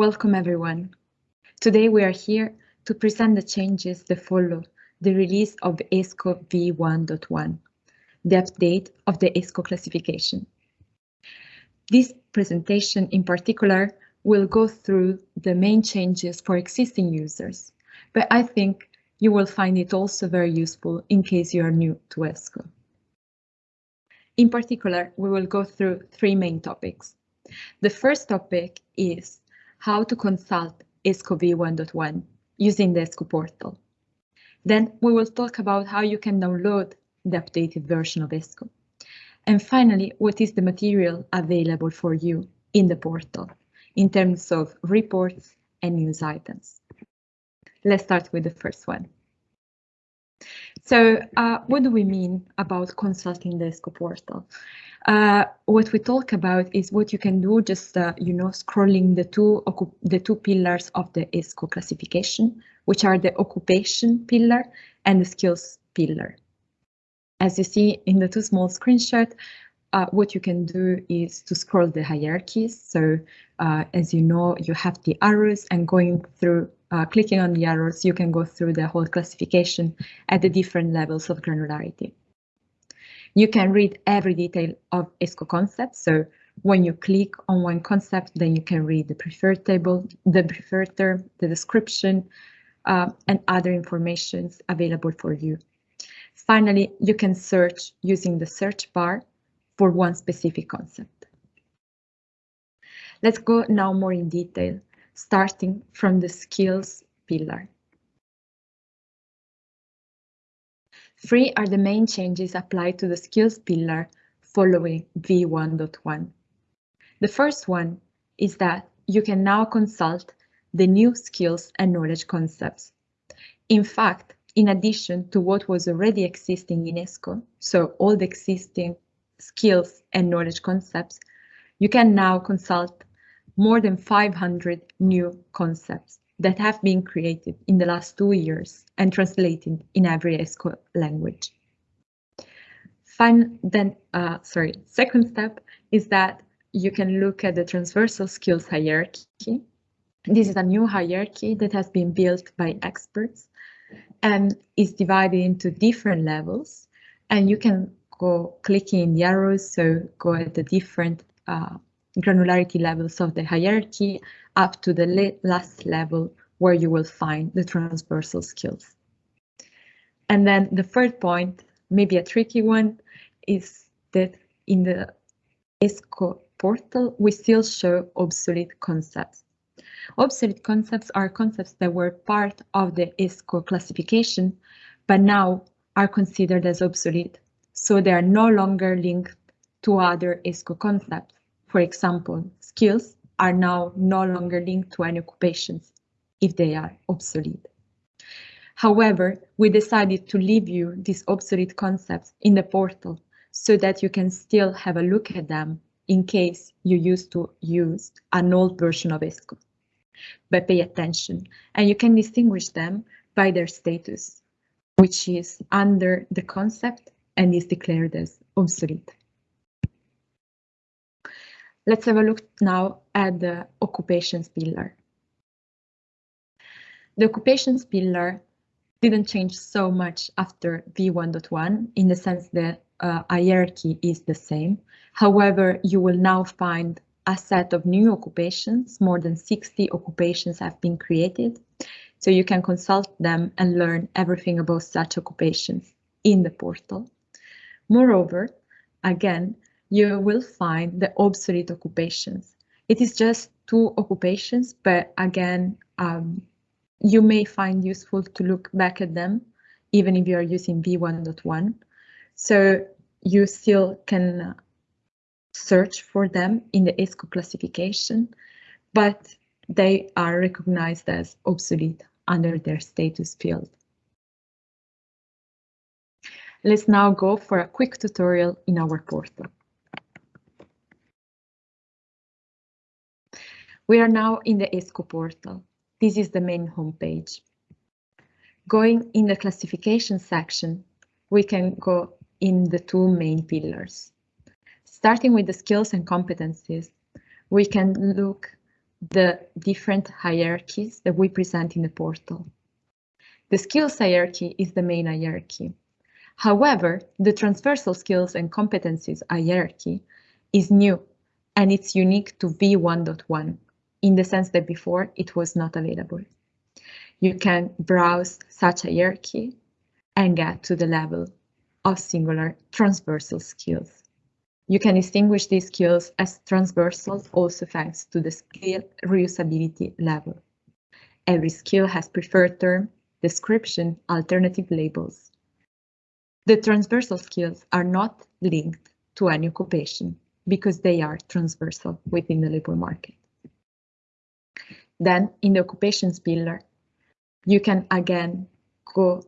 Welcome everyone. Today we are here to present the changes that follow the release of ESCO v1.1, the update of the ESCO classification. This presentation in particular will go through the main changes for existing users, but I think you will find it also very useful in case you are new to ESCO. In particular, we will go through three main topics. The first topic is how to consult ESCO v1.1 using the ESCO portal. Then we will talk about how you can download the updated version of ESCO. And finally, what is the material available for you in the portal in terms of reports and news items. Let's start with the first one. So uh, what do we mean about consulting the ESCO portal? Uh, what we talk about is what you can do just, uh, you know, scrolling the two, the two pillars of the ESCO classification, which are the occupation pillar and the skills pillar. As you see in the two small screenshots, uh, what you can do is to scroll the hierarchies. So uh, as you know, you have the arrows and going through, uh, clicking on the arrows, you can go through the whole classification at the different levels of granularity. You can read every detail of ESCO concepts. So when you click on one concept, then you can read the preferred table, the preferred term, the description, uh, and other informations available for you. Finally, you can search using the search bar for one specific concept. Let's go now more in detail, starting from the skills pillar. Three are the main changes applied to the skills pillar following v1.1. The first one is that you can now consult the new skills and knowledge concepts. In fact, in addition to what was already existing in ESCO, so all the existing skills and knowledge concepts, you can now consult more than 500 new concepts that have been created in the last two years and translated in every ESCO language. Fine, then, uh, sorry, second step is that you can look at the transversal skills hierarchy. This is a new hierarchy that has been built by experts and is divided into different levels. And you can go clicking the arrows, so go at the different uh, granularity levels of the hierarchy up to the last level where you will find the transversal skills. And then the third point, maybe a tricky one, is that in the ESCO portal, we still show obsolete concepts. Obsolete concepts are concepts that were part of the ESCO classification, but now are considered as obsolete so they are no longer linked to other ESCO concepts. For example, skills are now no longer linked to any occupations if they are obsolete. However, we decided to leave you these obsolete concepts in the portal so that you can still have a look at them in case you used to use an old version of ESCO. But pay attention, and you can distinguish them by their status, which is under the concept and is declared as obsolete. Let's have a look now at the occupations pillar. The occupations pillar didn't change so much after v1.1 in the sense that uh, hierarchy is the same. However, you will now find a set of new occupations, more than 60 occupations have been created. So you can consult them and learn everything about such occupations in the portal. Moreover, again, you will find the obsolete occupations. It is just two occupations, but again, um, you may find useful to look back at them, even if you are using v1.1. So you still can search for them in the ESCO classification, but they are recognized as obsolete under their status field. Let's now go for a quick tutorial in our portal. We are now in the ESCO portal. This is the main homepage. Going in the classification section, we can go in the two main pillars. Starting with the skills and competencies, we can look the different hierarchies that we present in the portal. The skills hierarchy is the main hierarchy. However, the transversal skills and competencies hierarchy is new and it's unique to V1.1 in the sense that before it was not available. You can browse such a hierarchy and get to the level of singular transversal skills. You can distinguish these skills as transversal also thanks to the skill reusability level. Every skill has preferred term, description, alternative labels. The transversal skills are not linked to any occupation because they are transversal within the labor market. Then in the occupations pillar, you can again go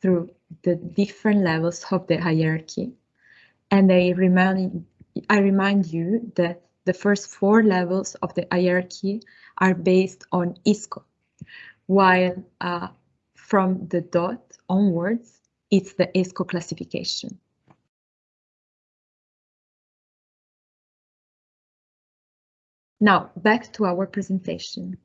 through the different levels of the hierarchy. And I remind, I remind you that the first four levels of the hierarchy are based on ISCO, while uh, from the dot onwards, it's the ESCO classification. Now, back to our presentation.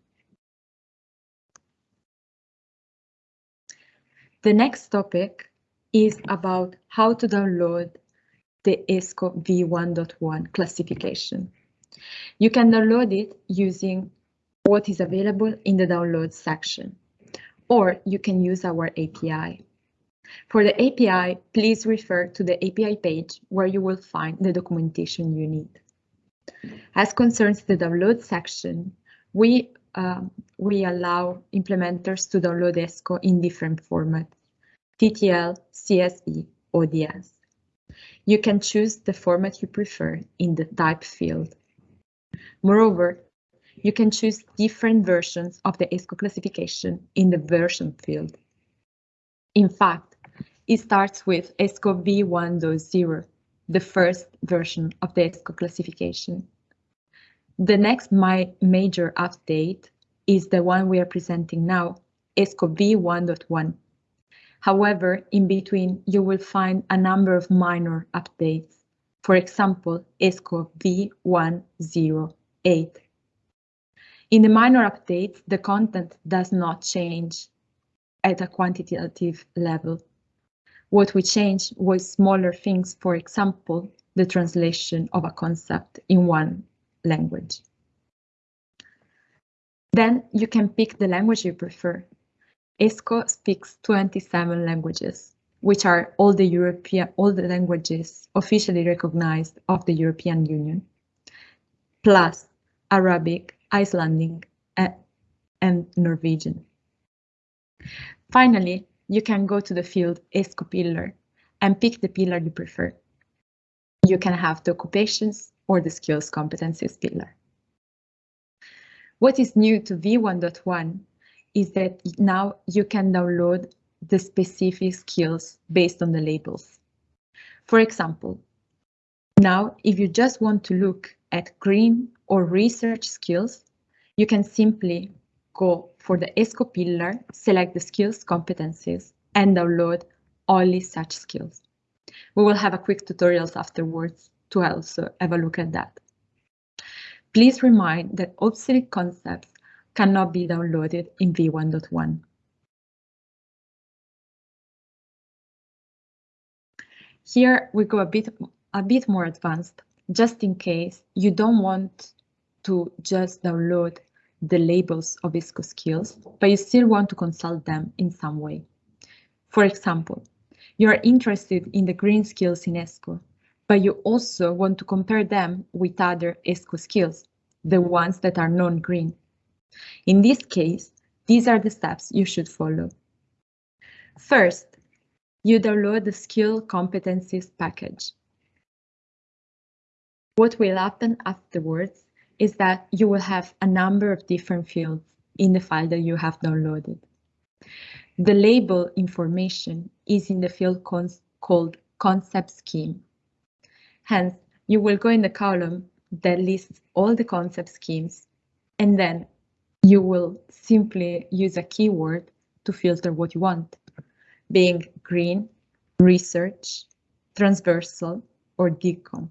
The next topic is about how to download the ESCO v1.1 classification. You can download it using what is available in the download section, or you can use our API. For the API, please refer to the API page where you will find the documentation you need. As concerns the download section, we uh, we allow implementers to download ESCO in different formats, TTL, CSV, ODS. You can choose the format you prefer in the type field. Moreover, you can choose different versions of the ESCO classification in the version field. In fact, it starts with ESCO v1.0, the first version of the ESCO classification. The next major update is the one we are presenting now, ESCO v1.1. However, in between, you will find a number of minor updates. For example, ESCO v108. In the minor updates, the content does not change at a quantitative level. What we changed was smaller things, for example, the translation of a concept in one language. Then you can pick the language you prefer. ESCO speaks 27 languages, which are all the European, all the languages officially recognized of the European Union, plus Arabic, Icelandic, and Norwegian. Finally, you can go to the field ESCO pillar and pick the pillar you prefer. You can have the occupations, or the skills competencies pillar. What is new to V1.1 is that now you can download the specific skills based on the labels. For example, now if you just want to look at green or research skills, you can simply go for the ESCO pillar, select the skills competencies and download only such skills. We will have a quick tutorials afterwards to also have a look at that. Please remind that obsolete concepts cannot be downloaded in v1.1. Here we go a bit, a bit more advanced, just in case you don't want to just download the labels of ESCO skills, but you still want to consult them in some way. For example, you are interested in the green skills in ESCO, but you also want to compare them with other ESCO skills, the ones that are non-green. In this case, these are the steps you should follow. First, you download the skill competencies package. What will happen afterwards is that you will have a number of different fields in the file that you have downloaded. The label information is in the field called concept scheme. Hence, you will go in the column that lists all the concept schemes, and then you will simply use a keyword to filter what you want, being green, research, transversal, or DigComp.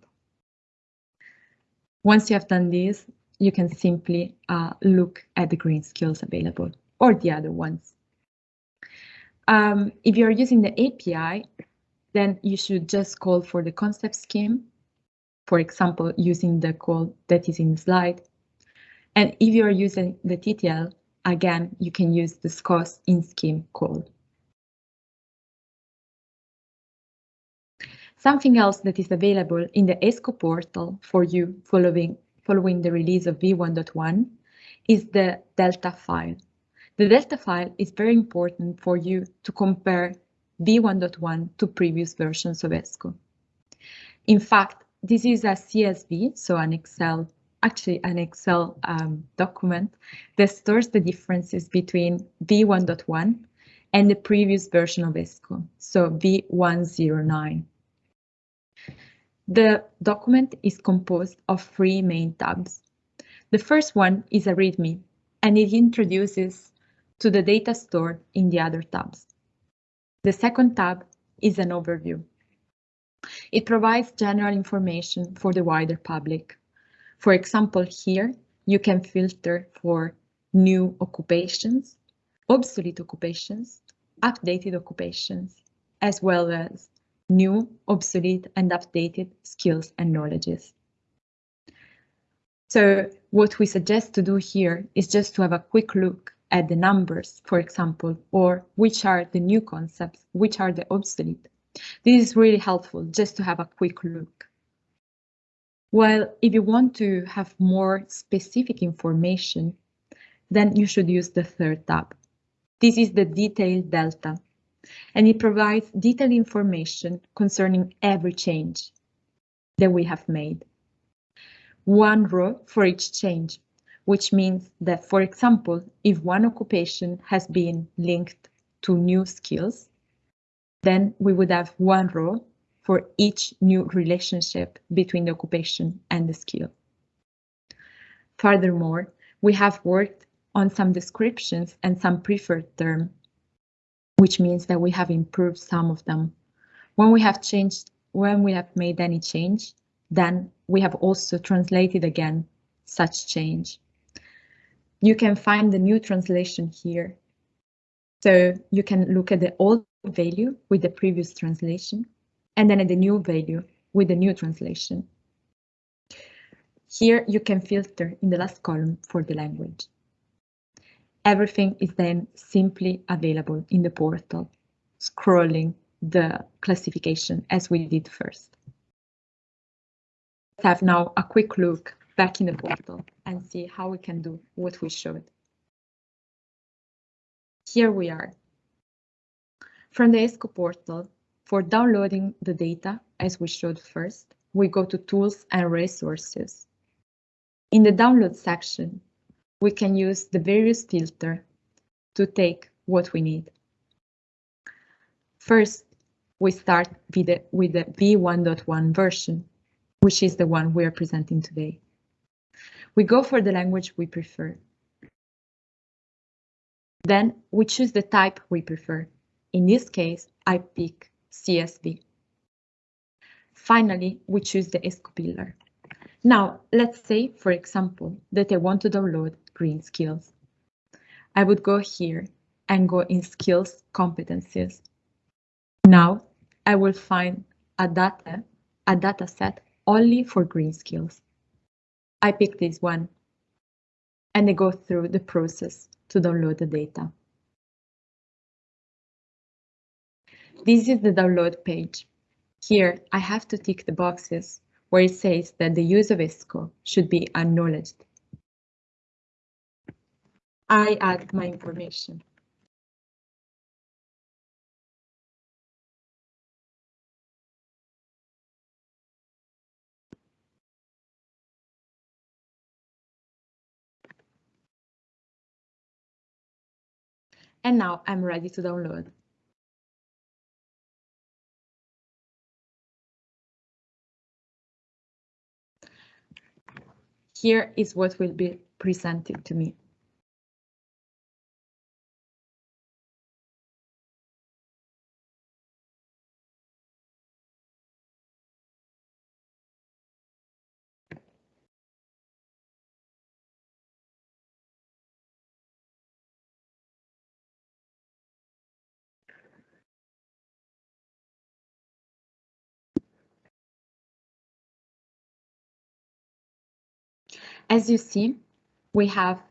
Once you have done this, you can simply uh, look at the green skills available or the other ones. Um, if you're using the API, then you should just call for the concept scheme, for example, using the call that is in the slide. And if you're using the TTL, again, you can use the SKOS in scheme call. Something else that is available in the ESCO portal for you following, following the release of v1.1 is the Delta file. The Delta file is very important for you to compare v1.1 to previous versions of ESCO. In fact, this is a CSV, so an Excel, actually an Excel um, document that stores the differences between v1.1 and the previous version of ESCO, so v109. The document is composed of three main tabs. The first one is a README, and it introduces to the data stored in the other tabs. The second tab is an overview. It provides general information for the wider public. For example, here you can filter for new occupations, obsolete occupations, updated occupations, as well as new, obsolete, and updated skills and knowledges. So what we suggest to do here is just to have a quick look at the numbers, for example, or which are the new concepts, which are the obsolete. This is really helpful just to have a quick look. Well, if you want to have more specific information, then you should use the third tab. This is the detailed delta and it provides detailed information concerning every change that we have made. One row for each change, which means that, for example, if one occupation has been linked to new skills, then we would have one row for each new relationship between the occupation and the skill. Furthermore, we have worked on some descriptions and some preferred term which means that we have improved some of them. When we have changed, when we have made any change, then we have also translated again such change. You can find the new translation here. So you can look at the old value with the previous translation and then at the new value with the new translation. Here you can filter in the last column for the language. Everything is then simply available in the portal, scrolling the classification as we did first. Let's have now a quick look back in the portal and see how we can do what we showed. Here we are. From the ESCO portal, for downloading the data, as we showed first, we go to Tools and Resources. In the Download section, we can use the various filter to take what we need. First, we start with the, with the v1.1 version, which is the one we are presenting today. We go for the language we prefer. Then we choose the type we prefer. In this case, I pick CSV. Finally, we choose the ESCO pillar. Now, let's say, for example, that I want to download green skills. I would go here and go in skills competencies. Now I will find a data, a data set only for green skills. I pick this one and I go through the process to download the data. This is the download page. Here I have to tick the boxes where it says that the use of ESCO should be acknowledged I add my information. And now I'm ready to download. Here is what will be presented to me. As you see, we have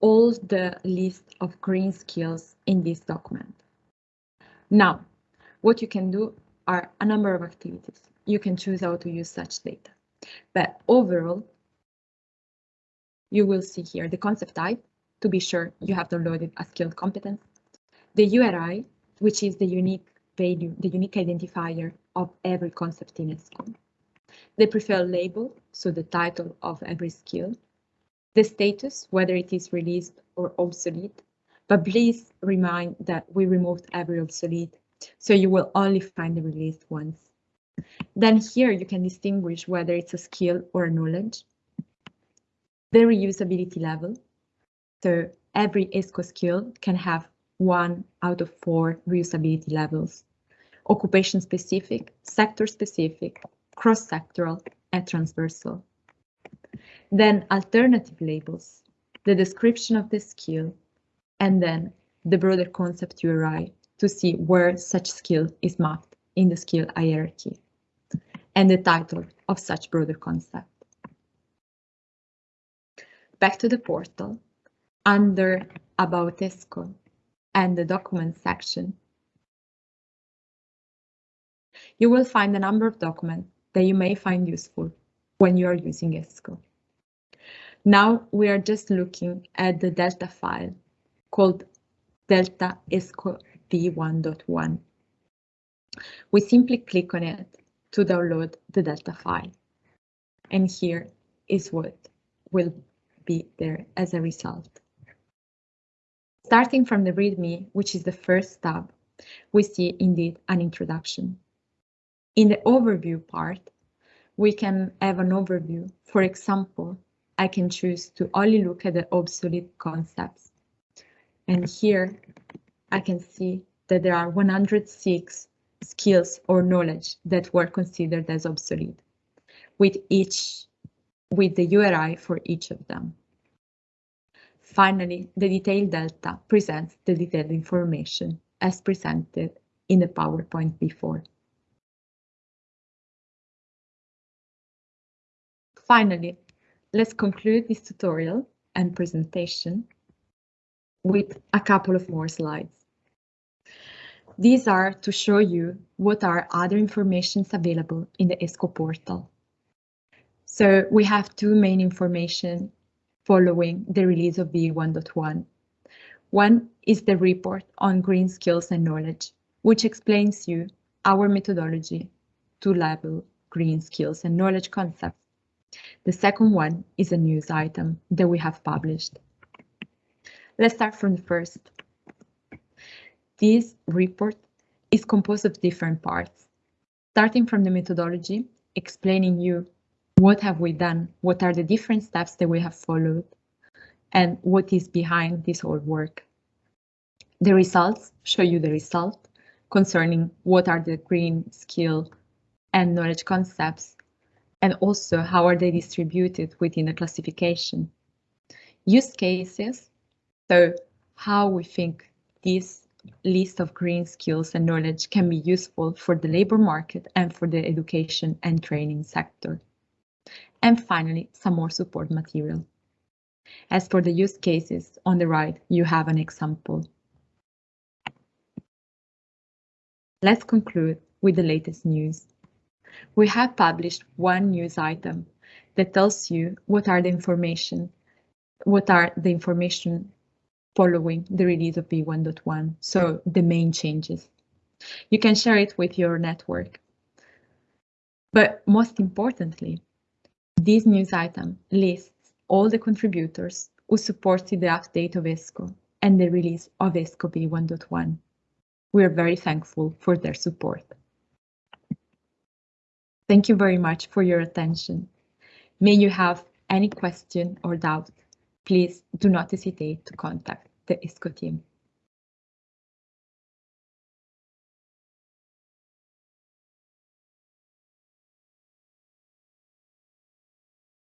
all the list of green skills in this document. Now, what you can do are a number of activities. You can choose how to use such data. But overall, you will see here the concept type to be sure you have downloaded a skilled competence, the URI, which is the unique value, the unique identifier of every concept in a ESCO, the preferred label, so the title of every skill, the status, whether it is released or obsolete, but please remind that we removed every obsolete, so you will only find the released ones. Then here you can distinguish whether it's a skill or a knowledge, the reusability level, so every ESCO skill can have one out of four reusability levels, occupation specific, sector specific, cross-sectoral, and transversal. Then alternative labels, the description of the skill, and then the broader concept URI to see where such skill is mapped in the skill hierarchy, and the title of such broader concept. Back to the portal, under About ESCO and the Documents section, you will find a number of documents that you may find useful when you are using ESCO. Now we are just looking at the Delta file called Delta ESCO v1.1. We simply click on it to download the Delta file. And here is what will be there as a result. Starting from the README, which is the first tab, we see indeed an introduction. In the overview part, we can have an overview. For example, I can choose to only look at the obsolete concepts. And here I can see that there are 106 skills or knowledge that were considered as obsolete, with each with the URI for each of them. Finally, the detailed delta presents the detailed information as presented in the PowerPoint before. Finally, let's conclude this tutorial and presentation with a couple of more slides. These are to show you what are other informations available in the ESCO portal. So we have two main information following the release of V1.1. One is the report on green skills and knowledge, which explains you our methodology to label green skills and knowledge concepts. The second one is a news item that we have published. Let's start from the first. This report is composed of different parts, starting from the methodology, explaining you what have we done? What are the different steps that we have followed? And what is behind this whole work? The results show you the result concerning what are the green skill and knowledge concepts, and also how are they distributed within the classification. Use cases, so how we think this list of green skills and knowledge can be useful for the labor market and for the education and training sector and finally some more support material. As for the use cases, on the right you have an example. Let's conclude with the latest news. We have published one news item that tells you what are the information, what are the information following the release of V1.1, so the main changes. You can share it with your network. But most importantly, this news item lists all the contributors who supported the update of ESCO and the release of ESCO v1.1. We are very thankful for their support. Thank you very much for your attention. May you have any question or doubt, please do not hesitate to contact the ESCO team.